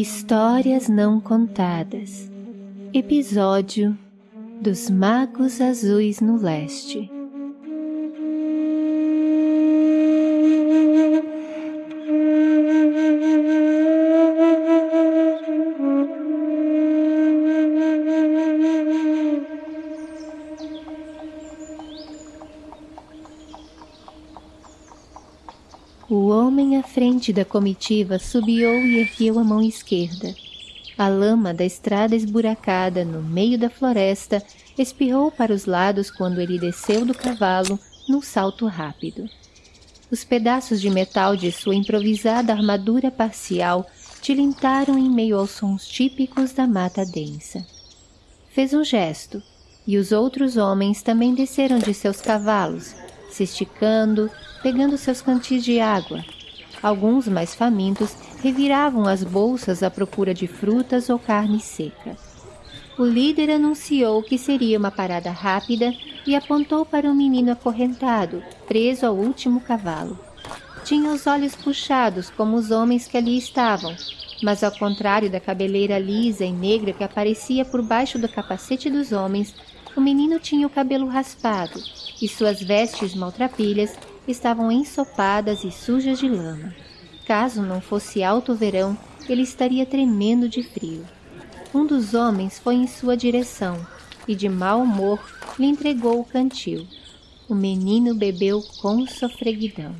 Histórias Não Contadas. Episódio Dos Magos Azuis no Leste frente da comitiva subiu e ergueu a mão esquerda. A lama da estrada esburacada no meio da floresta espirrou para os lados quando ele desceu do cavalo num salto rápido. Os pedaços de metal de sua improvisada armadura parcial tilintaram em meio aos sons típicos da mata densa. Fez um gesto, e os outros homens também desceram de seus cavalos, se esticando, pegando seus cantis de água. Alguns mais famintos reviravam as bolsas à procura de frutas ou carne seca. O líder anunciou que seria uma parada rápida e apontou para um menino acorrentado, preso ao último cavalo. Tinha os olhos puxados como os homens que ali estavam, mas ao contrário da cabeleira lisa e negra que aparecia por baixo do capacete dos homens, o menino tinha o cabelo raspado e suas vestes maltrapilhas estavam ensopadas e sujas de lama. Caso não fosse alto verão, ele estaria tremendo de frio. Um dos homens foi em sua direção e, de mau humor, lhe entregou o cantil. O menino bebeu com sofreguidão.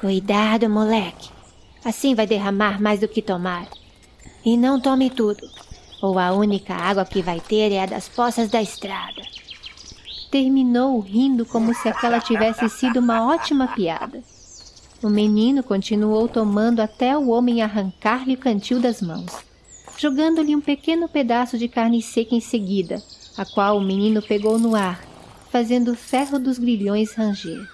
Cuidado, moleque. Assim vai derramar mais do que tomar. E não tome tudo, ou a única água que vai ter é a das poças da estrada. Terminou rindo como se aquela tivesse sido uma ótima piada. O menino continuou tomando até o homem arrancar-lhe o cantil das mãos, jogando-lhe um pequeno pedaço de carne seca em seguida, a qual o menino pegou no ar, fazendo o ferro dos grilhões ranger.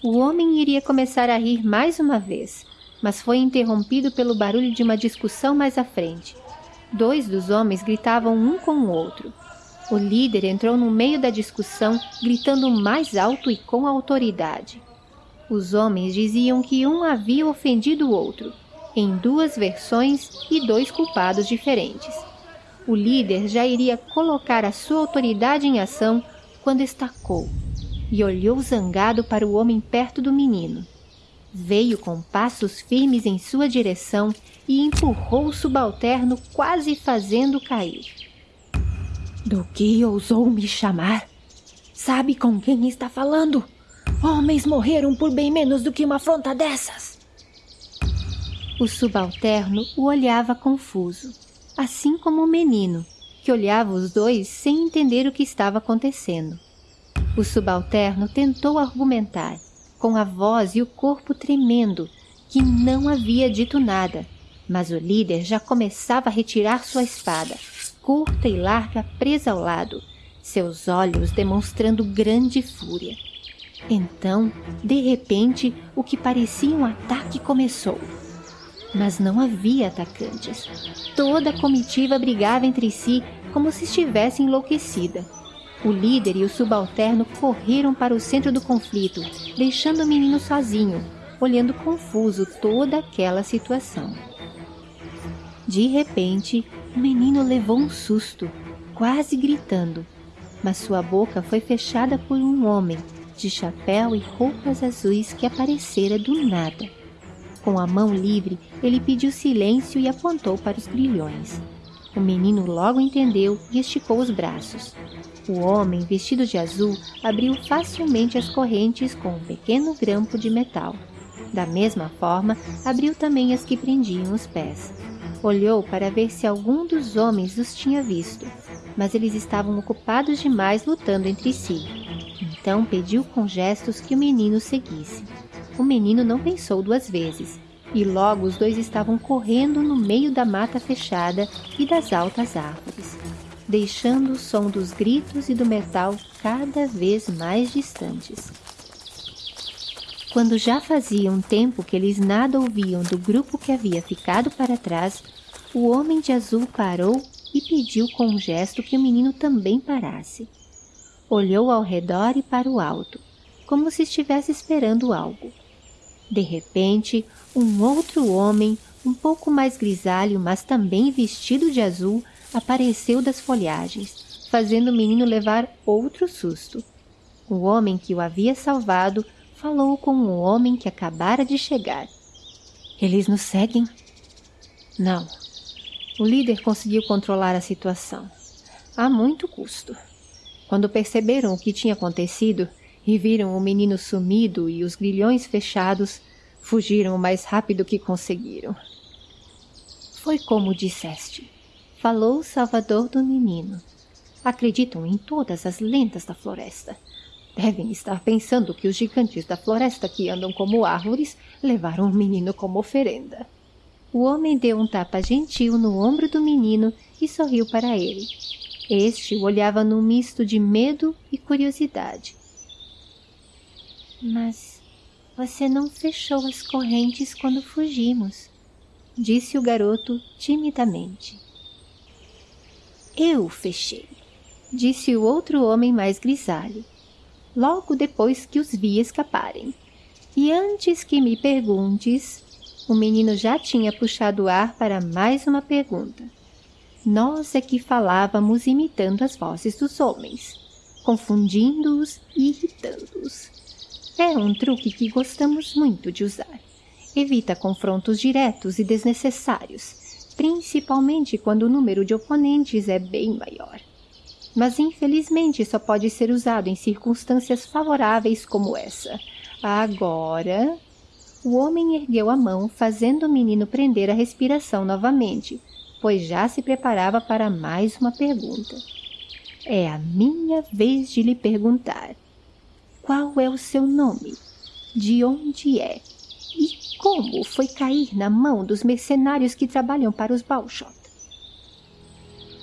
O homem iria começar a rir mais uma vez, mas foi interrompido pelo barulho de uma discussão mais à frente. Dois dos homens gritavam um com o outro. O líder entrou no meio da discussão, gritando mais alto e com autoridade. Os homens diziam que um havia ofendido o outro, em duas versões e dois culpados diferentes. O líder já iria colocar a sua autoridade em ação quando estacou e olhou zangado para o homem perto do menino. Veio com passos firmes em sua direção e empurrou o subalterno, quase fazendo cair. Do que ousou me chamar? Sabe com quem está falando? Homens morreram por bem menos do que uma afronta dessas. O subalterno o olhava confuso, assim como o menino, que olhava os dois sem entender o que estava acontecendo. O subalterno tentou argumentar, com a voz e o corpo tremendo, que não havia dito nada, mas o líder já começava a retirar sua espada, curta e larga presa ao lado, seus olhos demonstrando grande fúria. Então, de repente, o que parecia um ataque começou. Mas não havia atacantes. Toda a comitiva brigava entre si como se estivesse enlouquecida. O líder e o subalterno correram para o centro do conflito, deixando o menino sozinho, olhando confuso toda aquela situação. De repente, o menino levou um susto, quase gritando, mas sua boca foi fechada por um homem de chapéu e roupas azuis que aparecera do nada. Com a mão livre, ele pediu silêncio e apontou para os grilhões. O menino logo entendeu e esticou os braços. O homem, vestido de azul, abriu facilmente as correntes com um pequeno grampo de metal. Da mesma forma, abriu também as que prendiam os pés. Olhou para ver se algum dos homens os tinha visto, mas eles estavam ocupados demais lutando entre si. Então pediu com gestos que o menino seguisse. O menino não pensou duas vezes, e logo os dois estavam correndo no meio da mata fechada e das altas árvores deixando o som dos gritos e do metal cada vez mais distantes. Quando já fazia um tempo que eles nada ouviam do grupo que havia ficado para trás, o homem de azul parou e pediu com um gesto que o menino também parasse. Olhou ao redor e para o alto, como se estivesse esperando algo. De repente, um outro homem, um pouco mais grisalho, mas também vestido de azul, apareceu das folhagens, fazendo o menino levar outro susto. O homem que o havia salvado falou com o homem que acabara de chegar. Eles nos seguem? Não. O líder conseguiu controlar a situação. A muito custo. Quando perceberam o que tinha acontecido e viram o menino sumido e os grilhões fechados, fugiram o mais rápido que conseguiram. Foi como disseste. Falou o salvador do menino. Acreditam em todas as lendas da floresta. Devem estar pensando que os gigantes da floresta que andam como árvores levaram o menino como oferenda. O homem deu um tapa gentil no ombro do menino e sorriu para ele. Este o olhava num misto de medo e curiosidade. Mas você não fechou as correntes quando fugimos, disse o garoto timidamente. Eu fechei, disse o outro homem mais grisalho, logo depois que os vi escaparem. E antes que me perguntes, o menino já tinha puxado o ar para mais uma pergunta. Nós é que falávamos imitando as vozes dos homens, confundindo-os e irritando-os. É um truque que gostamos muito de usar evita confrontos diretos e desnecessários, principalmente quando o número de oponentes é bem maior. Mas infelizmente só pode ser usado em circunstâncias favoráveis como essa. Agora... O homem ergueu a mão, fazendo o menino prender a respiração novamente, pois já se preparava para mais uma pergunta. É a minha vez de lhe perguntar. Qual é o seu nome? De onde é? E como foi cair na mão dos mercenários que trabalham para os Balshot?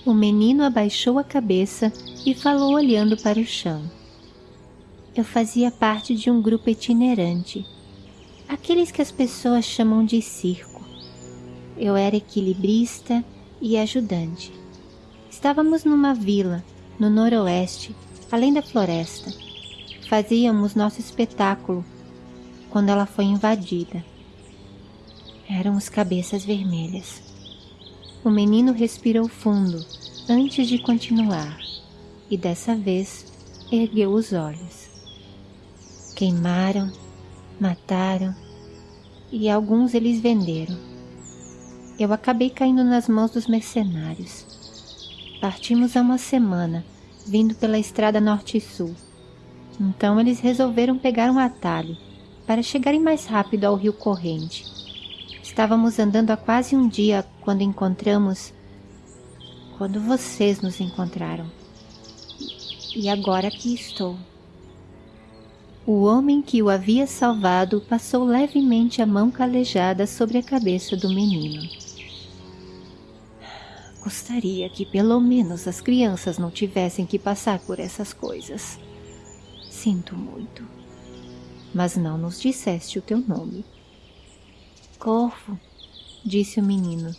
O menino abaixou a cabeça e falou olhando para o chão. Eu fazia parte de um grupo itinerante, aqueles que as pessoas chamam de circo. Eu era equilibrista e ajudante. Estávamos numa vila, no noroeste, além da floresta. Fazíamos nosso espetáculo quando ela foi invadida. Eram os cabeças vermelhas. O menino respirou fundo antes de continuar e dessa vez ergueu os olhos. Queimaram, mataram e alguns eles venderam. Eu acabei caindo nas mãos dos mercenários. Partimos há uma semana, vindo pela estrada norte e sul. Então eles resolveram pegar um atalho para chegarem mais rápido ao rio corrente Estávamos andando há quase um dia quando encontramos. Quando vocês nos encontraram. E agora aqui estou. O homem que o havia salvado passou levemente a mão calejada sobre a cabeça do menino. Gostaria que pelo menos as crianças não tivessem que passar por essas coisas. Sinto muito. Mas não nos disseste o teu nome. Corvo, disse o menino.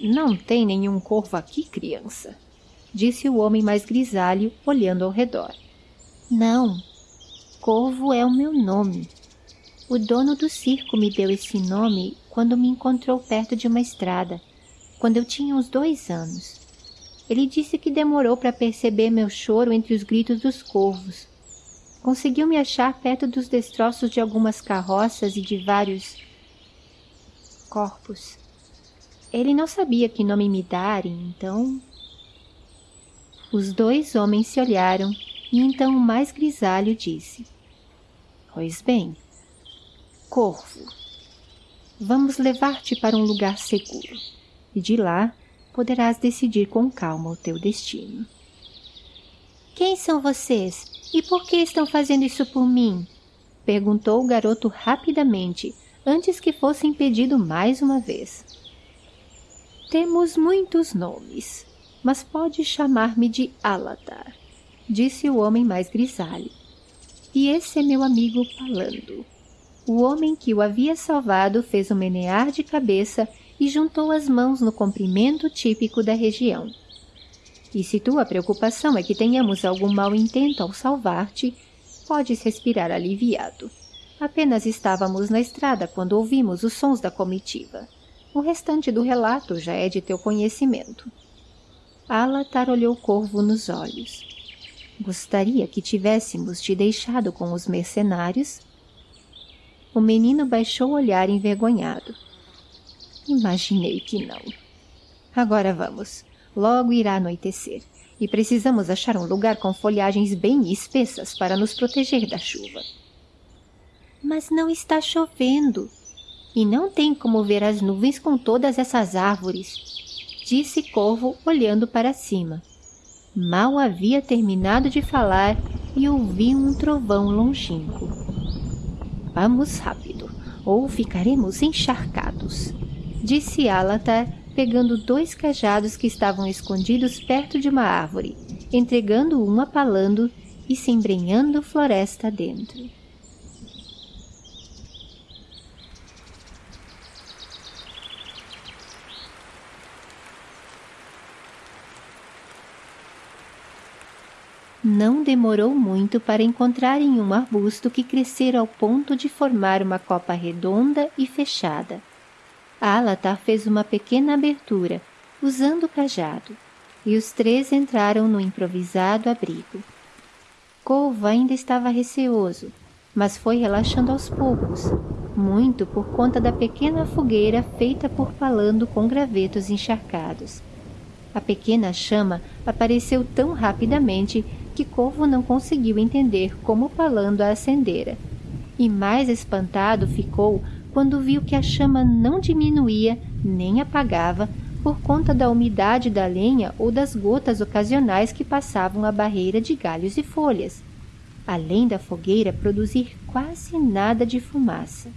Não tem nenhum corvo aqui, criança, disse o homem mais grisalho, olhando ao redor. Não, Corvo é o meu nome. O dono do circo me deu esse nome quando me encontrou perto de uma estrada, quando eu tinha uns dois anos. Ele disse que demorou para perceber meu choro entre os gritos dos corvos. Conseguiu me achar perto dos destroços de algumas carroças e de vários corpos. Ele não sabia que nome me darem, então... Os dois homens se olharam e então o mais grisalho disse. Pois bem, Corvo, vamos levar-te para um lugar seguro e de lá poderás decidir com calma o teu destino. Quem são vocês e por que estão fazendo isso por mim? Perguntou o garoto rapidamente, antes que fosse impedido mais uma vez. Temos muitos nomes, mas pode chamar-me de Aladar, disse o homem mais grisalho. E esse é meu amigo Palando. O homem que o havia salvado fez um menear de cabeça e juntou as mãos no comprimento típico da região. E se tua preocupação é que tenhamos algum mau intento ao salvar-te, podes respirar aliviado. Apenas estávamos na estrada quando ouvimos os sons da comitiva. O restante do relato já é de teu conhecimento. Alatar olhou corvo nos olhos. Gostaria que tivéssemos te deixado com os mercenários? O menino baixou o olhar envergonhado. Imaginei que não. Agora vamos. Logo irá anoitecer. E precisamos achar um lugar com folhagens bem espessas para nos proteger da chuva. Mas não está chovendo. E não tem como ver as nuvens com todas essas árvores, disse Corvo olhando para cima. Mal havia terminado de falar e ouvi um trovão longínquo. Vamos rápido, ou ficaremos encharcados, disse Alatar, pegando dois cajados que estavam escondidos perto de uma árvore, entregando um a Palando e se embrenhando floresta dentro. Não demorou muito para encontrarem um arbusto que crescera ao ponto de formar uma copa redonda e fechada. Alatar fez uma pequena abertura, usando o cajado, e os três entraram no improvisado abrigo. Corvo ainda estava receoso, mas foi relaxando aos poucos, muito por conta da pequena fogueira feita por Palando com gravetos encharcados. A pequena chama apareceu tão rapidamente que Corvo não conseguiu entender como Palando a acendera. E mais espantado ficou quando viu que a chama não diminuía nem apagava por conta da umidade da lenha ou das gotas ocasionais que passavam a barreira de galhos e folhas, além da fogueira produzir quase nada de fumaça.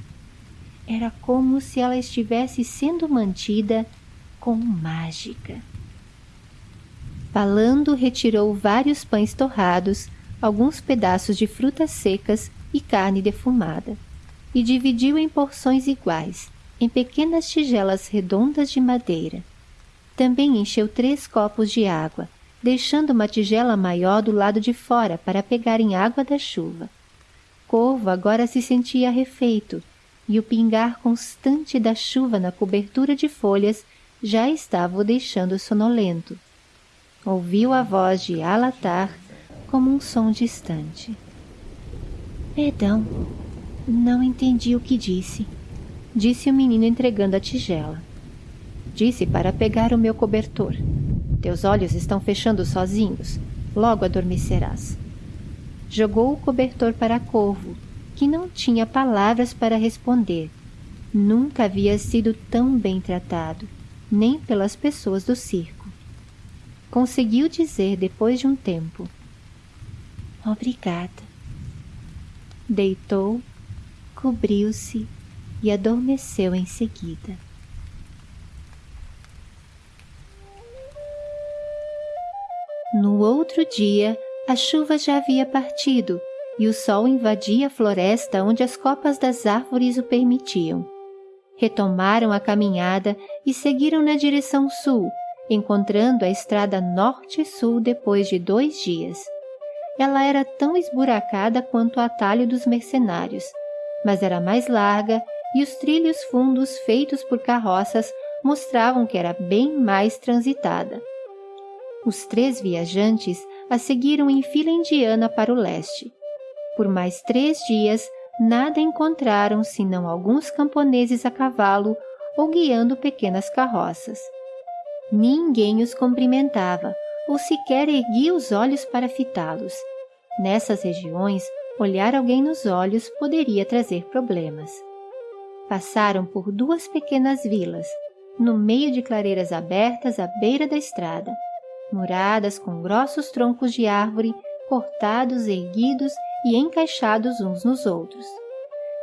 Era como se ela estivesse sendo mantida com mágica. Falando, retirou vários pães torrados, alguns pedaços de frutas secas e carne defumada, e dividiu em porções iguais, em pequenas tigelas redondas de madeira. Também encheu três copos de água, deixando uma tigela maior do lado de fora para pegarem água da chuva. Corvo agora se sentia refeito, e o pingar constante da chuva na cobertura de folhas já estava o deixando sonolento ouviu a voz de Alatar como um som distante. Perdão, não entendi o que disse, disse o menino entregando a tigela. Disse para pegar o meu cobertor. Teus olhos estão fechando sozinhos, logo adormecerás. Jogou o cobertor para Corvo, que não tinha palavras para responder. Nunca havia sido tão bem tratado, nem pelas pessoas do circo conseguiu dizer depois de um tempo: Obrigada. Deitou, cobriu-se e adormeceu em seguida. No outro dia, a chuva já havia partido e o sol invadia a floresta onde as copas das árvores o permitiam. Retomaram a caminhada e seguiram na direção sul, encontrando a estrada norte-sul depois de dois dias. Ela era tão esburacada quanto o atalho dos mercenários, mas era mais larga e os trilhos fundos feitos por carroças mostravam que era bem mais transitada. Os três viajantes a seguiram em fila indiana para o leste. Por mais três dias, nada encontraram senão alguns camponeses a cavalo ou guiando pequenas carroças. Ninguém os cumprimentava ou sequer erguia os olhos para fitá-los. Nessas regiões, olhar alguém nos olhos poderia trazer problemas. Passaram por duas pequenas vilas, no meio de clareiras abertas à beira da estrada, muradas com grossos troncos de árvore cortados, erguidos e encaixados uns nos outros.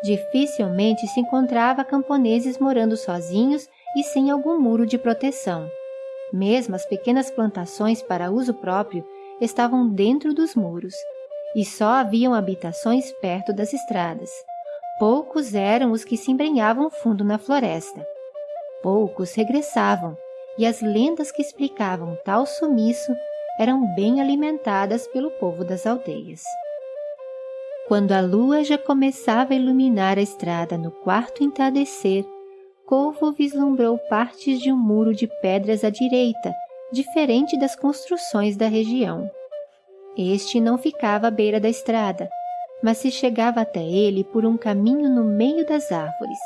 Dificilmente se encontrava camponeses morando sozinhos e sem algum muro de proteção. Mesmo as pequenas plantações para uso próprio estavam dentro dos muros, e só haviam habitações perto das estradas. Poucos eram os que se embrenhavam fundo na floresta. Poucos regressavam, e as lendas que explicavam tal sumiço eram bem alimentadas pelo povo das aldeias. Quando a lua já começava a iluminar a estrada no quarto entardecer, Corvo vislumbrou partes de um muro de pedras à direita, diferente das construções da região. Este não ficava à beira da estrada, mas se chegava até ele por um caminho no meio das árvores.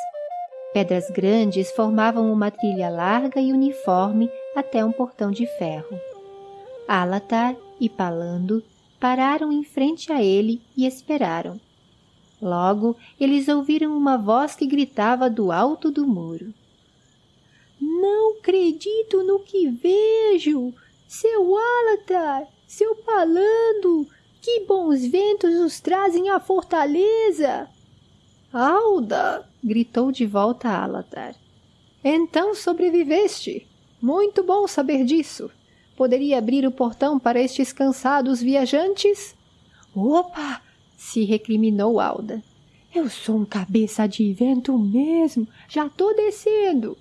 Pedras grandes formavam uma trilha larga e uniforme até um portão de ferro. Alatar e Palando pararam em frente a ele e esperaram. Logo, eles ouviram uma voz que gritava do alto do muro. Não acredito no que vejo! Seu Alatar! Seu Palando! Que bons ventos os trazem à fortaleza! Alda! gritou de volta Alatar. Então sobreviveste! Muito bom saber disso! Poderia abrir o portão para estes cansados viajantes? Opa! Se recriminou Alda. Eu sou um cabeça de vento mesmo. Já tô descendo.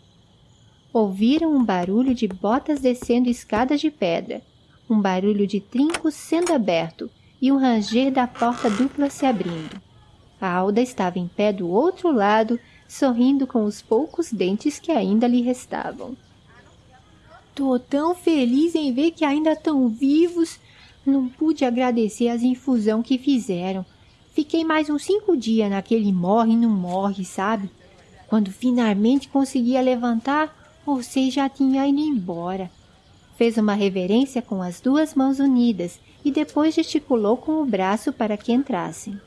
Ouviram um barulho de botas descendo escadas de pedra, um barulho de trincos sendo aberto e um ranger da porta dupla se abrindo. A Alda estava em pé do outro lado, sorrindo com os poucos dentes que ainda lhe restavam. Tô tão feliz em ver que ainda estão vivos. Não pude agradecer as infusão que fizeram. Fiquei mais uns cinco dias naquele morre não morre, sabe? Quando finalmente conseguia levantar, você já tinha ido embora. Fez uma reverência com as duas mãos unidas e depois gesticulou com o braço para que entrassem.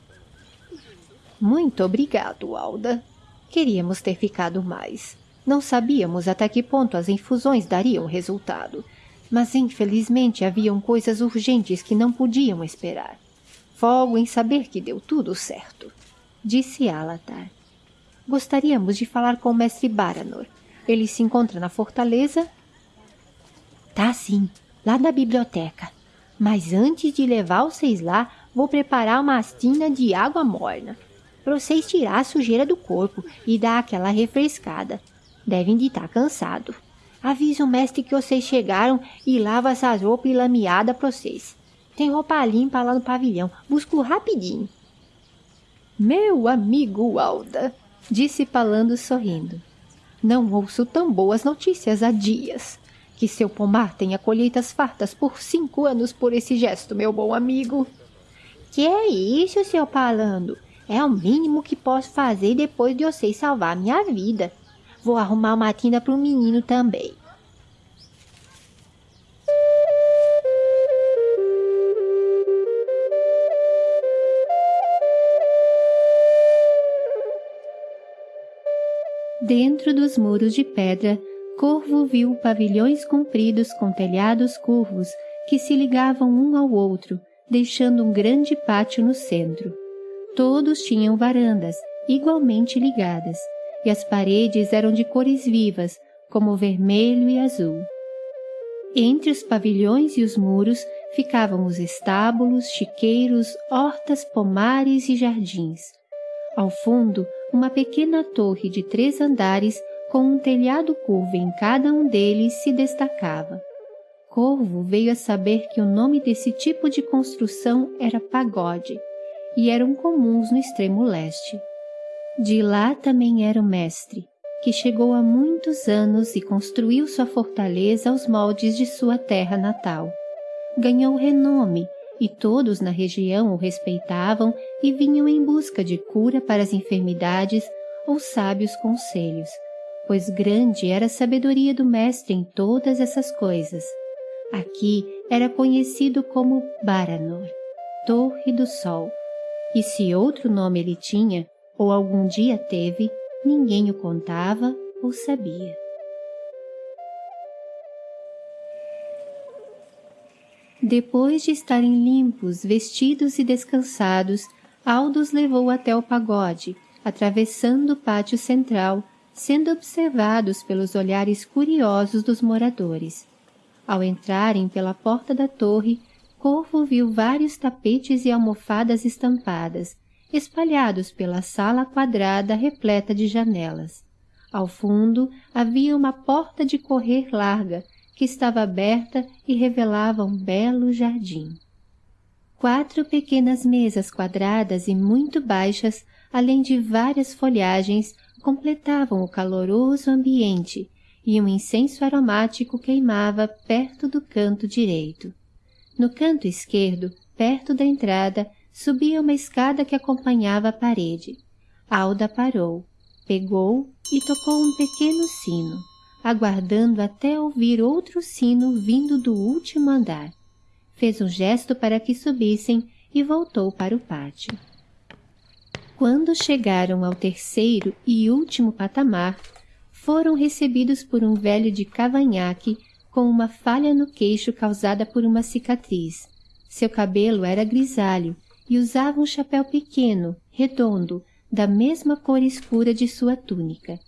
Muito obrigado, Alda. Queríamos ter ficado mais. Não sabíamos até que ponto as infusões dariam resultado, mas infelizmente haviam coisas urgentes que não podiam esperar. Folgo em saber que deu tudo certo, disse Alatar. Gostaríamos de falar com o mestre Baranor. Ele se encontra na fortaleza? Tá sim, lá na biblioteca. Mas antes de levar vocês lá, vou preparar uma astina de água morna para vocês tirar a sujeira do corpo e dar aquela refrescada. Devem de estar tá cansado. Avisa o mestre que vocês chegaram e lava essas roupas lameadas para vocês. Tem roupa limpa lá no pavilhão. Busco rapidinho. Meu amigo Alda, disse Palando sorrindo. Não ouço tão boas notícias há dias. Que seu pomar tenha colheitas fartas por cinco anos por esse gesto, meu bom amigo. Que é isso, seu Palando? É o mínimo que posso fazer depois de vocês salvar minha vida. Vou arrumar uma tenda para o menino também. Dentro dos muros de pedra, Corvo viu pavilhões compridos com telhados curvos que se ligavam um ao outro, deixando um grande pátio no centro. Todos tinham varandas, igualmente ligadas, e as paredes eram de cores vivas, como vermelho e azul. Entre os pavilhões e os muros ficavam os estábulos, chiqueiros, hortas, pomares e jardins. Ao fundo, uma pequena torre de três andares com um telhado curvo em cada um deles se destacava. Corvo veio a saber que o nome desse tipo de construção era pagode e eram comuns no extremo leste. De lá também era o mestre, que chegou há muitos anos e construiu sua fortaleza aos moldes de sua terra natal. Ganhou renome e todos na região o respeitavam e vinham em busca de cura para as enfermidades ou sábios conselhos, pois grande era a sabedoria do mestre em todas essas coisas. Aqui era conhecido como Baranor, Torre do Sol, e se outro nome ele tinha, ou algum dia teve, ninguém o contava ou sabia. Depois de estarem limpos, vestidos e descansados, Aldous levou até o pagode, atravessando o pátio central, sendo observados pelos olhares curiosos dos moradores. Ao entrarem pela porta da torre, Corvo viu vários tapetes e almofadas estampadas, espalhados pela sala quadrada repleta de janelas. Ao fundo havia uma porta de correr larga que estava aberta e revelava um belo jardim. Quatro pequenas mesas quadradas e muito baixas, além de várias folhagens, completavam o caloroso ambiente e um incenso aromático queimava perto do canto direito. No canto esquerdo, perto da entrada, subia uma escada que acompanhava a parede. Alda parou, pegou e tocou um pequeno sino, aguardando até ouvir outro sino vindo do último andar. Fez um gesto para que subissem e voltou para o pátio. Quando chegaram ao terceiro e último patamar, foram recebidos por um velho de cavanhaque com uma falha no queixo causada por uma cicatriz. Seu cabelo era grisalho e usava um chapéu pequeno, redondo, da mesma cor escura de sua túnica.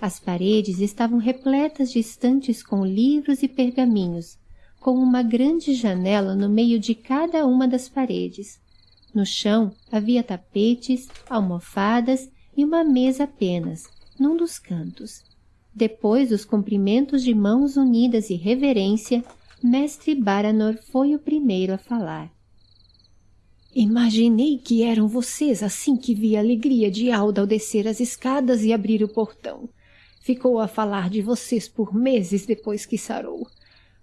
As paredes estavam repletas de estantes com livros e pergaminhos, com uma grande janela no meio de cada uma das paredes. No chão havia tapetes, almofadas e uma mesa apenas, num dos cantos. Depois dos cumprimentos de mãos unidas e reverência, mestre Baranor foi o primeiro a falar. Imaginei que eram vocês assim que vi a alegria de Alda ao descer as escadas e abrir o portão. Ficou a falar de vocês por meses depois que sarou.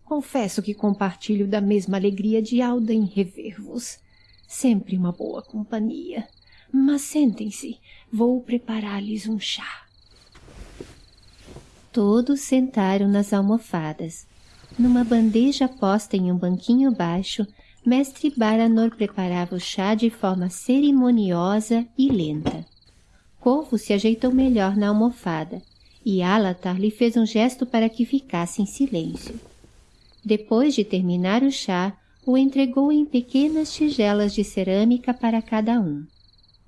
Confesso que compartilho da mesma alegria de Alda em rever-vos. Sempre uma boa companhia. Mas sentem-se, vou preparar-lhes um chá. Todos sentaram nas almofadas. Numa bandeja posta em um banquinho baixo, mestre Baranor preparava o chá de forma cerimoniosa e lenta. Corvo se ajeitou melhor na almofada e Alatar lhe fez um gesto para que ficasse em silêncio. Depois de terminar o chá, o entregou em pequenas tigelas de cerâmica para cada um.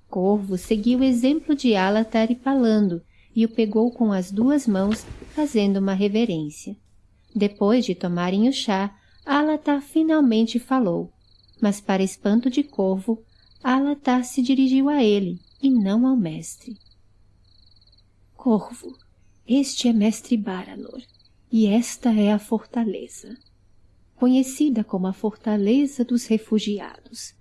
Corvo seguiu o exemplo de Alatar e Palando e o pegou com as duas mãos, fazendo uma reverência. Depois de tomarem o chá, Alatar finalmente falou, mas para espanto de Corvo, Alatar se dirigiu a ele e não ao mestre. Corvo, este é mestre Baranor, e esta é a fortaleza conhecida como a Fortaleza dos Refugiados.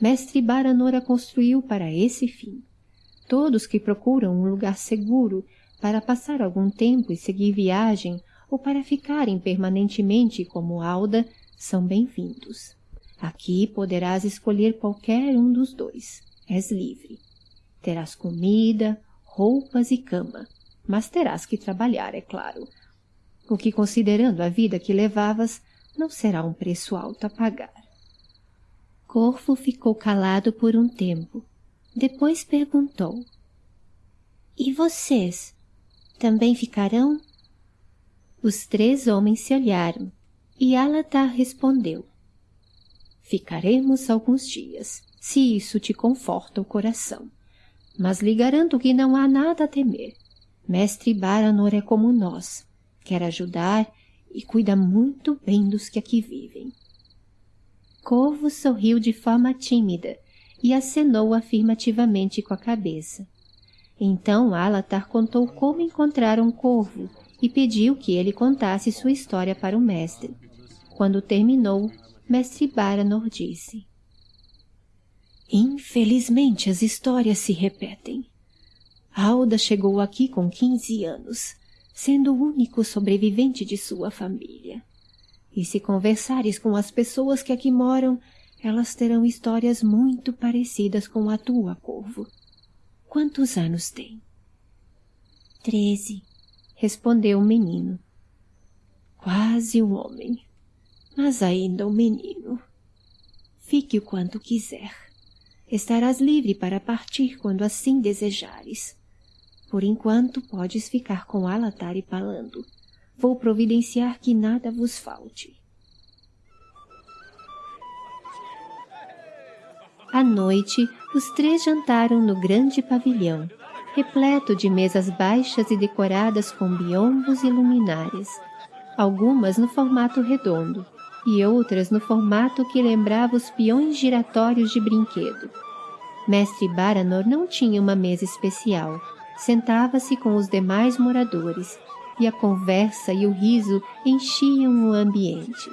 Mestre Baranor a construiu para esse fim. Todos que procuram um lugar seguro para passar algum tempo e seguir viagem ou para ficarem permanentemente como Alda são bem-vindos. Aqui poderás escolher qualquer um dos dois. És livre. Terás comida, roupas e cama, mas terás que trabalhar, é claro. O que, considerando a vida que levavas, não será um preço alto a pagar. Corvo ficou calado por um tempo. Depois perguntou. E vocês também ficarão? Os três homens se olharam e Alatar respondeu. Ficaremos alguns dias, se isso te conforta o coração. Mas lhe garanto que não há nada a temer. Mestre Baranor é como nós. Quer ajudar e cuida muito bem dos que aqui vivem. Corvo sorriu de forma tímida e acenou afirmativamente com a cabeça. Então Alatar contou como encontraram Corvo e pediu que ele contasse sua história para o mestre. Quando terminou, mestre Baranor disse Infelizmente as histórias se repetem. Alda chegou aqui com quinze anos sendo o único sobrevivente de sua família. E se conversares com as pessoas que aqui moram, elas terão histórias muito parecidas com a tua, Corvo. Quantos anos tem? Treze, respondeu o menino. Quase um homem, mas ainda um menino. Fique o quanto quiser. Estarás livre para partir quando assim desejares. Por enquanto podes ficar com Alatar e Palando. Vou providenciar que nada vos falte. À noite, os três jantaram no grande pavilhão, repleto de mesas baixas e decoradas com biombos e luminárias, algumas no formato redondo e outras no formato que lembrava os peões giratórios de brinquedo. Mestre Baranor não tinha uma mesa especial, sentava-se com os demais moradores e a conversa e o riso enchiam o ambiente.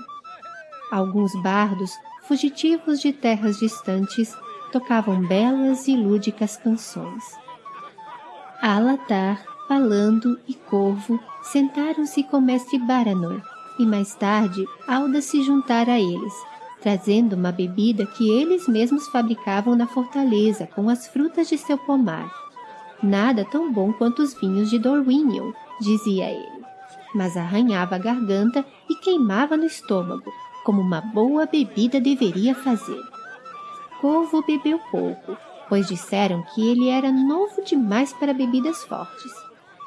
Alguns bardos fugitivos de terras distantes, tocavam belas e lúdicas canções. Alatar, Palando e Corvo sentaram-se com mestre Baranor, e mais tarde Alda se juntara a eles, trazendo uma bebida que eles mesmos fabricavam na fortaleza com as frutas de seu pomar. Nada tão bom quanto os vinhos de Dorwinion, dizia ele, mas arranhava a garganta e queimava no estômago, como uma boa bebida deveria fazer. Corvo bebeu pouco, pois disseram que ele era novo demais para bebidas fortes.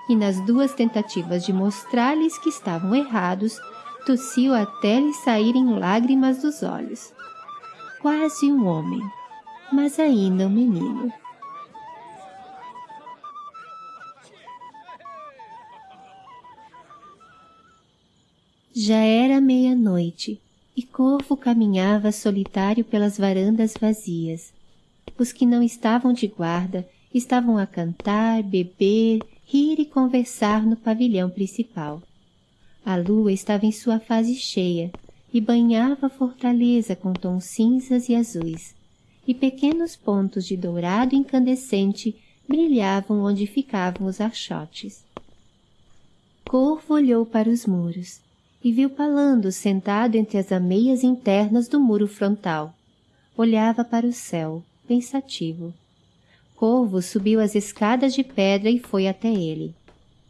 E nas duas tentativas de mostrar-lhes que estavam errados, tossiu até lhe saírem lágrimas dos olhos. Quase um homem, mas ainda um menino. Já era meia-noite e Corvo caminhava solitário pelas varandas vazias. Os que não estavam de guarda estavam a cantar, beber, rir e conversar no pavilhão principal. A lua estava em sua fase cheia e banhava a fortaleza com tons cinzas e azuis, e pequenos pontos de dourado incandescente brilhavam onde ficavam os archotes. Corvo olhou para os muros e viu Palando sentado entre as ameias internas do muro frontal. Olhava para o céu, pensativo. Corvo subiu as escadas de pedra e foi até ele.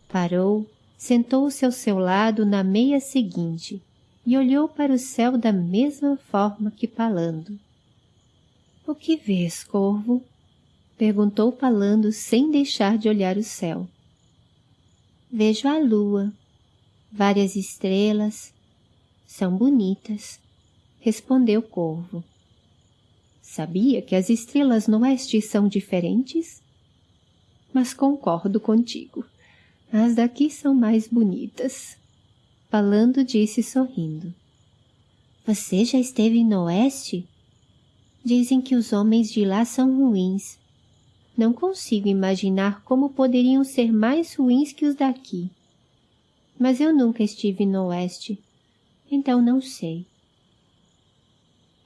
Parou, sentou-se ao seu lado na meia seguinte e olhou para o céu da mesma forma que Palando. O que vês, Corvo? Perguntou Palando sem deixar de olhar o céu. Vejo a lua, várias estrelas, são bonitas, respondeu Corvo. Sabia que as estrelas no oeste são diferentes? Mas concordo contigo. As daqui são mais bonitas. Falando disse sorrindo. Você já esteve no oeste? Dizem que os homens de lá são ruins. Não consigo imaginar como poderiam ser mais ruins que os daqui. Mas eu nunca estive no oeste, então não sei.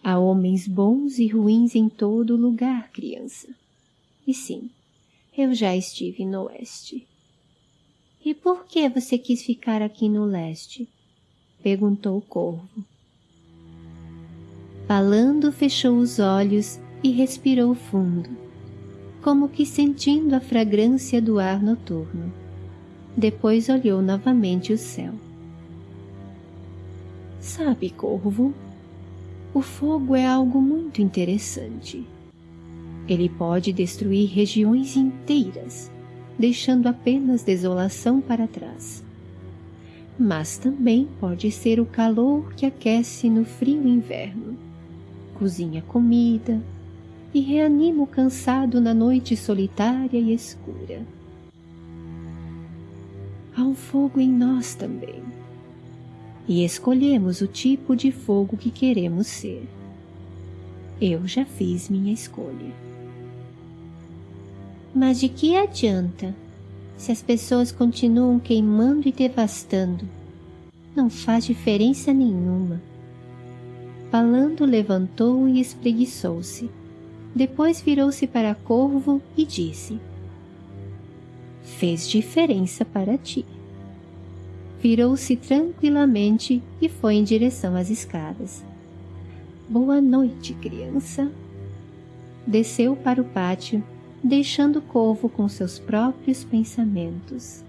Há homens bons e ruins em todo lugar, criança. E sim, eu já estive no oeste. E por que você quis ficar aqui no leste? Perguntou o corvo. Falando, fechou os olhos e respirou fundo, como que sentindo a fragrância do ar noturno. Depois olhou novamente o céu. Sabe, corvo, o fogo é algo muito interessante. Ele pode destruir regiões inteiras, deixando apenas desolação para trás. Mas também pode ser o calor que aquece no frio inverno, cozinha comida e reanima o cansado na noite solitária e escura. Há um fogo em nós também e escolhemos o tipo de fogo que queremos ser. Eu já fiz minha escolha. Mas de que adianta se as pessoas continuam queimando e devastando? Não faz diferença nenhuma. Falando, levantou e espreguiçou-se. Depois virou-se para Corvo e disse: Fez diferença para ti virou-se tranquilamente e foi em direção às escadas. Boa noite, criança. Desceu para o pátio, deixando o Corvo com seus próprios pensamentos.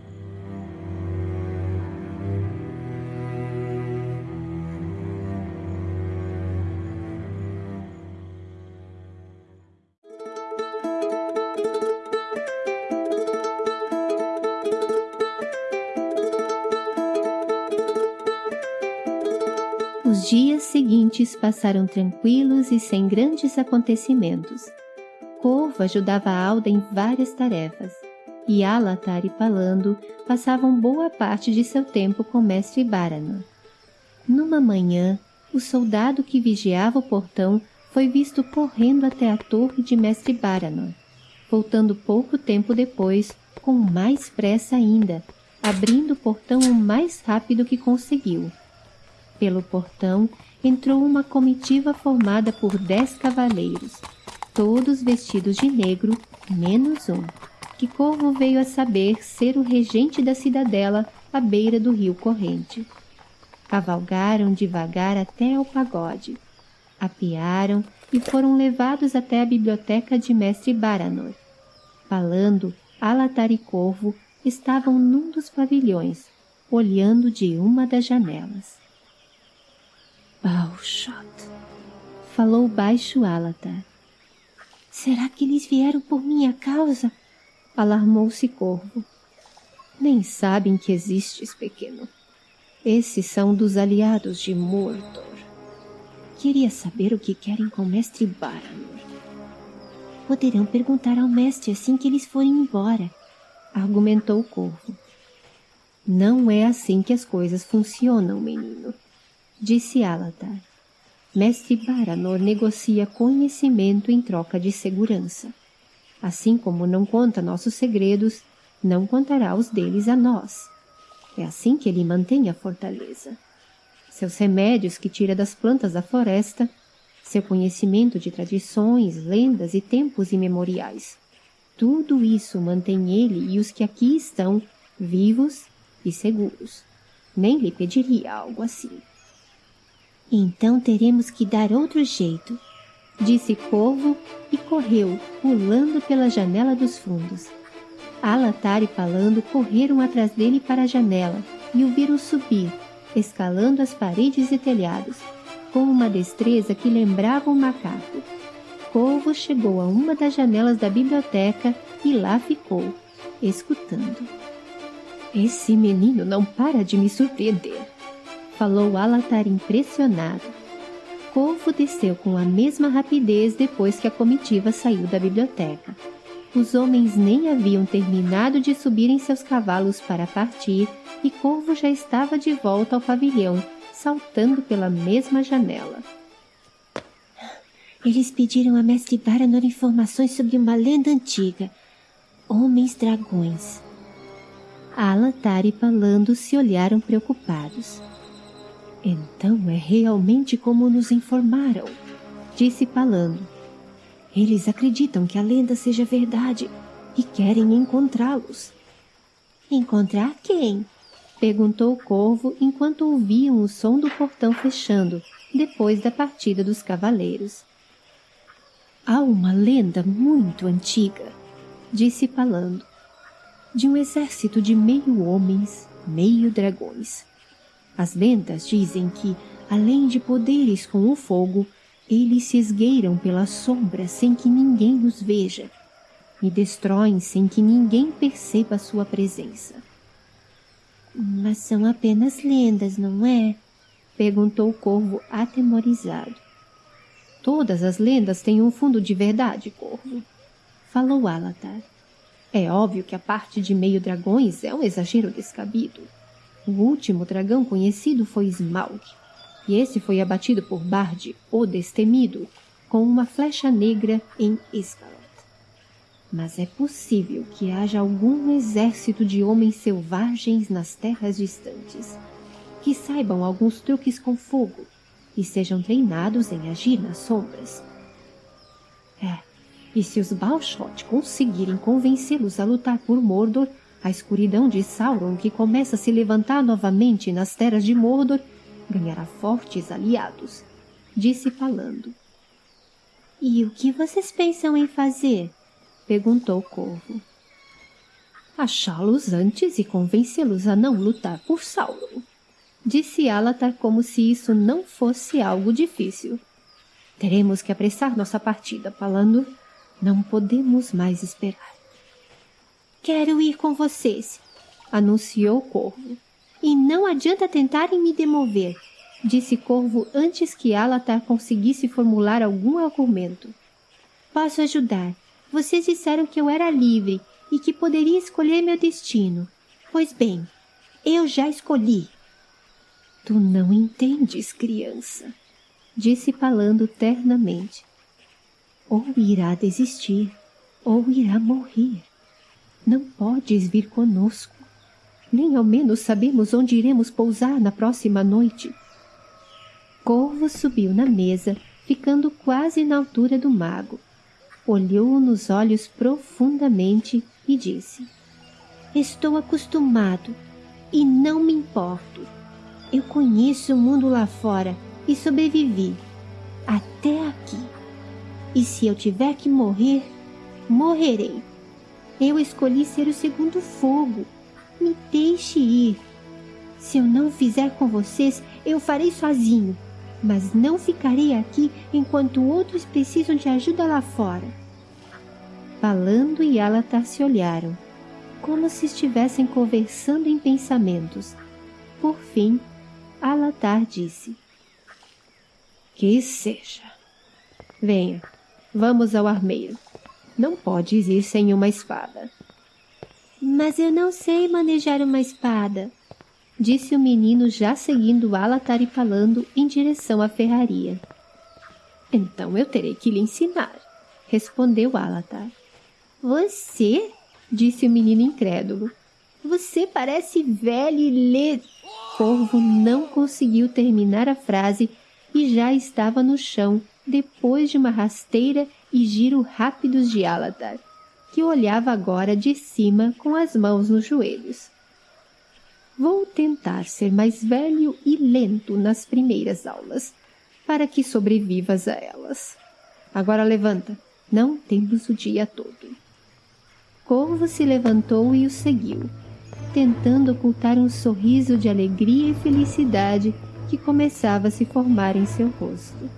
Seguintes passaram tranquilos e sem grandes acontecimentos. Corvo ajudava Alda em várias tarefas, e Alatar e Palando passavam boa parte de seu tempo com Mestre Baranor. Numa manhã, o soldado que vigiava o portão foi visto correndo até a torre de Mestre Baranor, voltando pouco tempo depois, com mais pressa ainda, abrindo o portão o mais rápido que conseguiu. Pelo portão entrou uma comitiva formada por dez cavaleiros, todos vestidos de negro, menos um, que Corvo veio a saber ser o regente da cidadela à beira do rio corrente. Cavalgaram devagar até ao pagode, apearam e foram levados até a biblioteca de mestre Baranor. Falando, Alatar e Corvo estavam num dos pavilhões, olhando de uma das janelas. Balshot, falou baixo Alatar. Será que eles vieram por minha causa? Alarmou-se Corvo. Nem sabem que existes, pequeno. Esses são dos aliados de Mordor. Queria saber o que querem com o mestre Baranor. Poderão perguntar ao mestre assim que eles forem embora, argumentou o Corvo. Não é assim que as coisas funcionam, menino, disse Alatar. Mestre Baranor negocia conhecimento em troca de segurança. Assim como não conta nossos segredos, não contará os deles a nós. É assim que ele mantém a fortaleza. Seus remédios que tira das plantas da floresta, seu conhecimento de tradições, lendas e tempos imemoriais. Tudo isso mantém ele e os que aqui estão vivos e seguros. Nem lhe pediria algo assim. Então teremos que dar outro jeito, disse Corvo e correu, pulando pela janela dos fundos. Alatar e Palando correram atrás dele para a janela e o viram subir, escalando as paredes e telhados, com uma destreza que lembrava um macaco. Corvo chegou a uma das janelas da biblioteca e lá ficou, escutando. Esse menino não para de me surpreender, falou Alatar impressionado. Corvo desceu com a mesma rapidez depois que a comitiva saiu da biblioteca. Os homens nem haviam terminado de subir em seus cavalos para partir e Corvo já estava de volta ao pavilhão, saltando pela mesma janela. Eles pediram a Mestre Baranor informações sobre uma lenda antiga. Homens-dragões. Alatar e Palando se olharam preocupados. Então é realmente como nos informaram, disse Palando. Eles acreditam que a lenda seja verdade e querem encontrá-los. Encontrar quem? Perguntou o corvo enquanto ouviam o som do portão fechando, depois da partida dos cavaleiros. Há uma lenda muito antiga, disse Palando, de um exército de meio homens, meio dragões. As lendas dizem que, além de poderes com o fogo, eles se esgueiram pela sombra sem que ninguém os veja e destroem sem que ninguém perceba sua presença. Mas são apenas lendas, não é? Perguntou o corvo atemorizado. Todas as lendas têm um fundo de verdade, corvo. Falou Alatar. É óbvio que a parte de meio dragões é um exagero descabido. O último dragão conhecido foi Smaug, e esse foi abatido por Bard, o Destemido, com uma flecha negra em Escalot. Mas é possível que haja algum exército de homens selvagens nas terras distantes, que saibam alguns truques com fogo e sejam treinados em agir nas sombras. É, e se os Balshot conseguirem convencê-los a lutar por Mordor, a escuridão de Sauron, que começa a se levantar novamente nas terras de Mordor, ganhará fortes aliados, disse Palando. E o que vocês pensam em fazer? perguntou o Corvo. Achá-los antes e convencê-los a não lutar por Sauron, disse Alatar como se isso não fosse algo difícil. Teremos que apressar nossa partida, Palando. Não podemos mais esperar. Quero ir com vocês, anunciou Corvo. E não adianta tentarem me demover, disse Corvo antes que Alatar conseguisse formular algum argumento. Posso ajudar. Vocês disseram que eu era livre e que poderia escolher meu destino. Pois bem, eu já escolhi. Tu não entendes, criança, disse Palando ternamente. Ou irá desistir, ou irá morrer. Não podes vir conosco. Nem ao menos sabemos onde iremos pousar na próxima noite. Corvo subiu na mesa, ficando quase na altura do mago. Olhou-o nos olhos profundamente e disse: Estou acostumado e não me importo. Eu conheço o mundo lá fora e sobrevivi até aqui. E se eu tiver que morrer, morrerei. Eu escolhi ser o segundo fogo. Me deixe ir. Se eu não fizer com vocês, eu farei sozinho. Mas não ficarei aqui enquanto outros precisam de ajuda lá fora. Falando e Alatar se olharam, como se estivessem conversando em pensamentos. Por fim, Alatar disse: Que seja. Venha, vamos ao armeiro. Não podes ir sem uma espada. Mas eu não sei manejar uma espada, disse o menino já seguindo Alatar e falando em direção à ferraria. Então eu terei que lhe ensinar, respondeu Alatar. Você? disse o menino incrédulo. Você parece velho e lê. Corvo não conseguiu terminar a frase e já estava no chão depois de uma rasteira e giro rápidos de Alatar, que olhava agora de cima com as mãos nos joelhos. Vou tentar ser mais velho e lento nas primeiras aulas, para que sobrevivas a elas. Agora levanta, não temos o dia todo. Corvo se levantou e o seguiu, tentando ocultar um sorriso de alegria e felicidade que começava a se formar em seu rosto.